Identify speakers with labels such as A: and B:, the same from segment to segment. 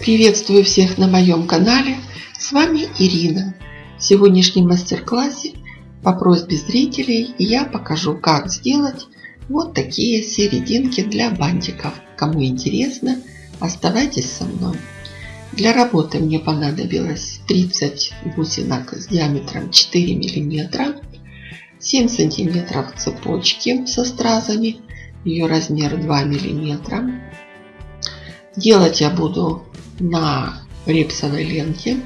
A: Приветствую всех на моем канале. С вами Ирина. В сегодняшнем мастер-классе по просьбе зрителей я покажу, как сделать вот такие серединки для бантиков. Кому интересно, оставайтесь со мной. Для работы мне понадобилось 30 бусинок с диаметром 4 мм, 7 см цепочки со стразами, ее размер 2 мм. Делать я буду на репсовой ленте.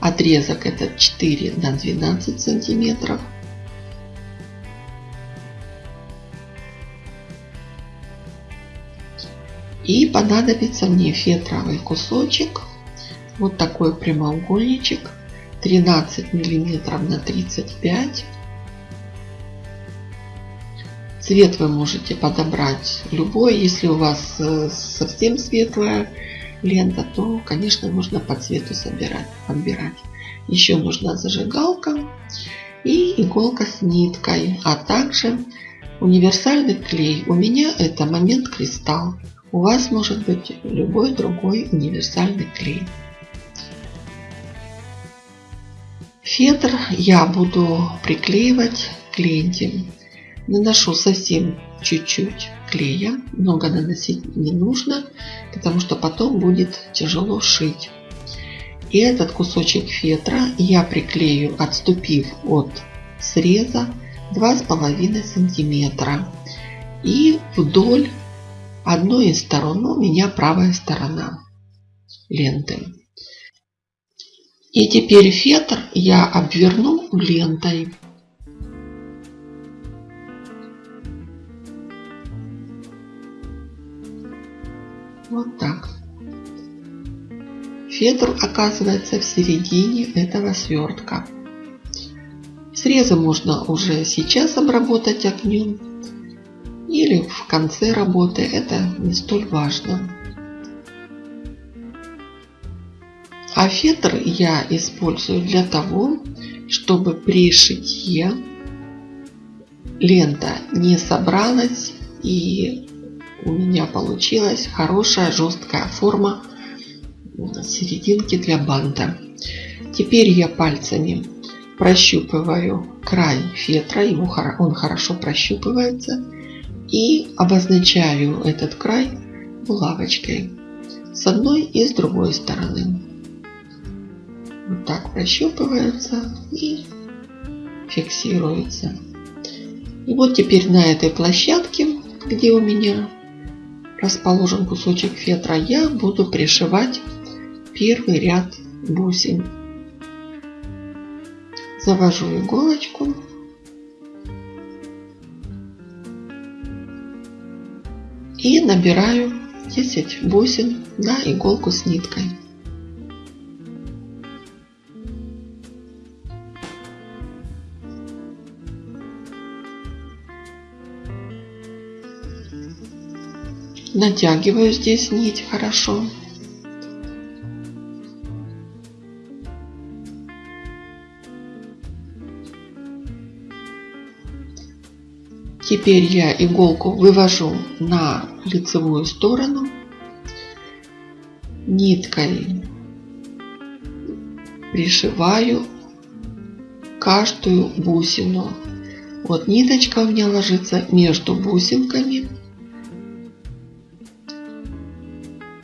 A: Отрезок этот 4 на 12 сантиметров. И понадобится мне фетровый кусочек. Вот такой прямоугольничек. 13 миллиметров на 35. Цвет вы можете подобрать любой. Если у вас э, совсем светлая лента, то, конечно, нужно по цвету собирать, подбирать. Еще нужна зажигалка и иголка с ниткой, а также универсальный клей. У меня это момент кристалл. У вас может быть любой другой универсальный клей. Фетр я буду приклеивать к ленте. Наношу совсем чуть-чуть клея. Много наносить не нужно, потому что потом будет тяжело шить. И этот кусочек фетра я приклею, отступив от среза 2,5 сантиметра. И вдоль одной из сторон, у меня правая сторона ленты. И теперь фетр я обверну лентой. Вот так. Фетр оказывается в середине этого свертка. Срезы можно уже сейчас обработать огнем или в конце работы. Это не столь важно. А фетр я использую для того, чтобы при шитье лента не собралась и у меня получилась хорошая жесткая форма серединки для банта. Теперь я пальцами прощупываю край фетра, ему, он хорошо прощупывается, и обозначаю этот край булавочкой с одной и с другой стороны. Вот так прощупывается и фиксируется. И вот теперь на этой площадке, где у меня расположен кусочек фетра, я буду пришивать первый ряд бусин. Завожу иголочку. И набираю 10 бусин на иголку с ниткой. Натягиваю здесь нить хорошо. Теперь я иголку вывожу на лицевую сторону ниткой пришиваю каждую бусину. Вот ниточка у меня ложится между бусинками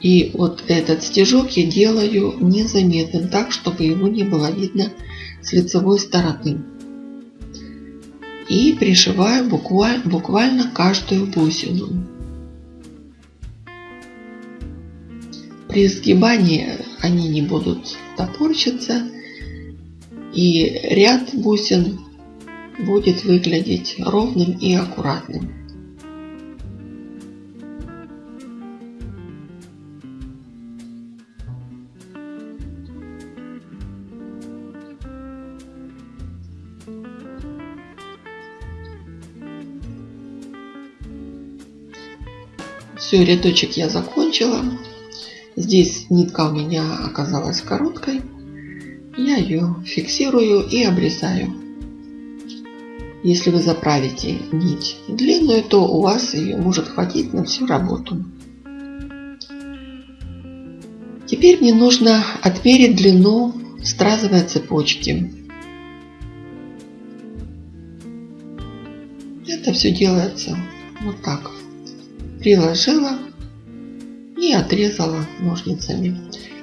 A: И вот этот стежок я делаю незаметным, так, чтобы его не было видно с лицевой стороны. И пришиваю буквально, буквально каждую бусину. При сгибании они не будут топорщиться. И ряд бусин будет выглядеть ровным и аккуратным. Все, рядочек я закончила. Здесь нитка у меня оказалась короткой. Я ее фиксирую и обрезаю. Если вы заправите нить длинную, то у вас ее может хватить на всю работу. Теперь мне нужно отмерить длину стразовой цепочки. Это все делается вот так. Приложила и отрезала ножницами.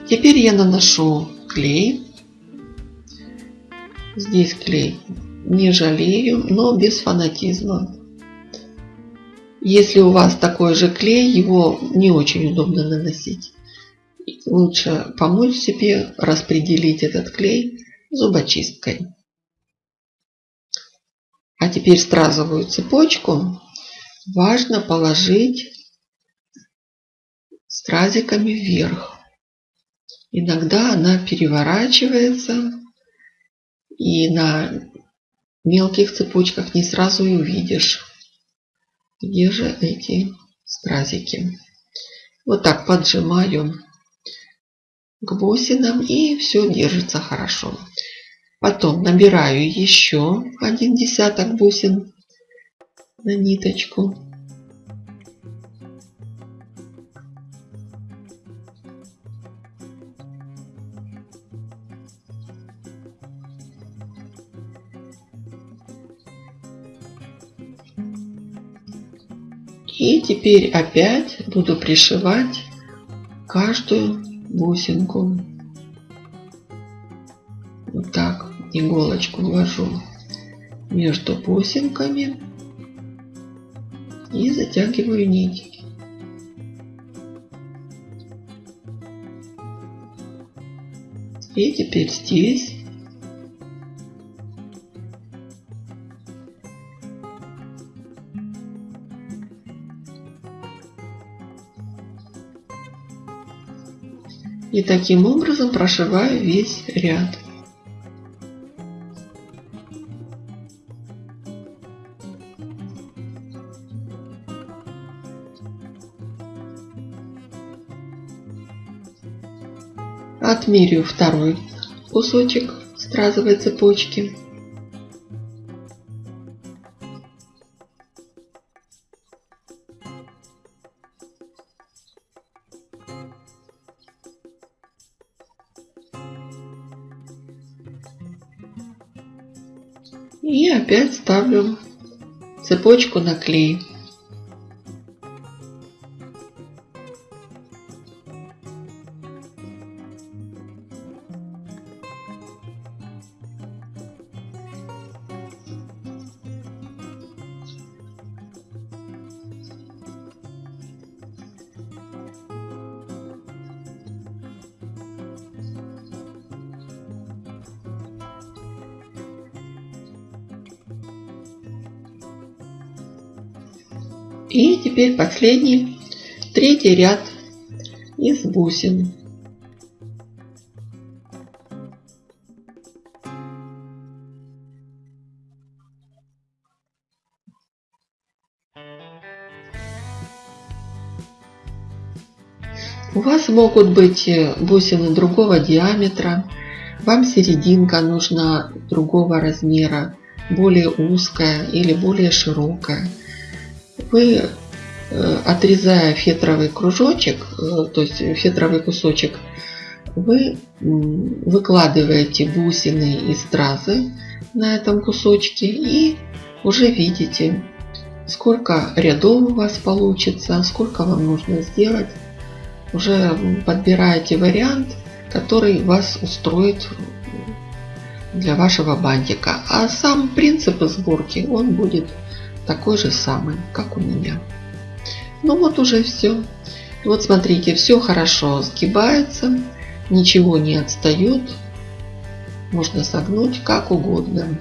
A: Теперь я наношу клей. Здесь клей не жалею, но без фанатизма. Если у вас такой же клей, его не очень удобно наносить. Лучше помочь себе распределить этот клей зубочисткой. А теперь стразовую цепочку важно положить стразиками вверх. Иногда она переворачивается и на мелких цепочках не сразу и увидишь, где же эти стразики. Вот так поджимаю к бусинам и все держится хорошо. Потом набираю еще один десяток бусин на ниточку. И теперь опять буду пришивать каждую бусинку. Вот так иголочку ввожу между бусинками и затягиваю нить. И теперь здесь И таким образом прошиваю весь ряд. Отмерю второй кусочек стразовой цепочки. И опять ставлю цепочку на клей. И теперь последний, третий ряд из бусин. У вас могут быть э, бусины другого диаметра, вам серединка нужна другого размера, более узкая или более широкая вы, э, отрезая фетровый кружочек, э, то есть фетровый кусочек, вы выкладываете бусины и стразы на этом кусочке и уже видите, сколько рядов у вас получится, сколько вам нужно сделать. Уже подбираете вариант, который вас устроит для вашего бантика. А сам принцип сборки, он будет такой же самый, как у меня. Ну вот уже все. Вот смотрите, все хорошо сгибается, ничего не отстает. Можно согнуть как угодно.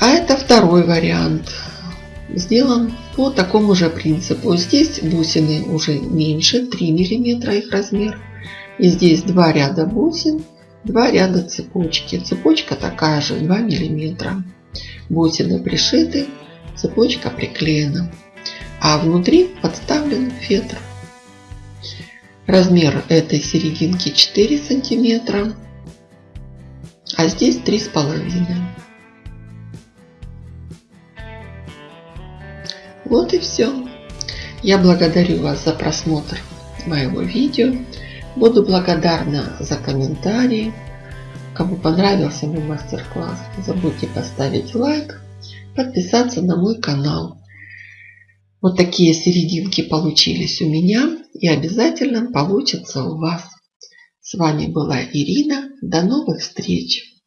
A: А это второй вариант. Сделан по такому же принципу. Здесь бусины уже меньше, 3 мм их размер. И здесь два ряда бусин, два ряда цепочки. Цепочка такая же, 2 миллиметра бусины пришиты, цепочка приклеена, а внутри подставлен фетр. Размер этой серединки 4 сантиметра, а здесь три с половиной. Вот и все. Я благодарю вас за просмотр моего видео. Буду благодарна за комментарии. Кому понравился мой мастер-класс, не забудьте поставить лайк, подписаться на мой канал. Вот такие серединки получились у меня и обязательно получится у вас. С вами была Ирина. До новых встреч!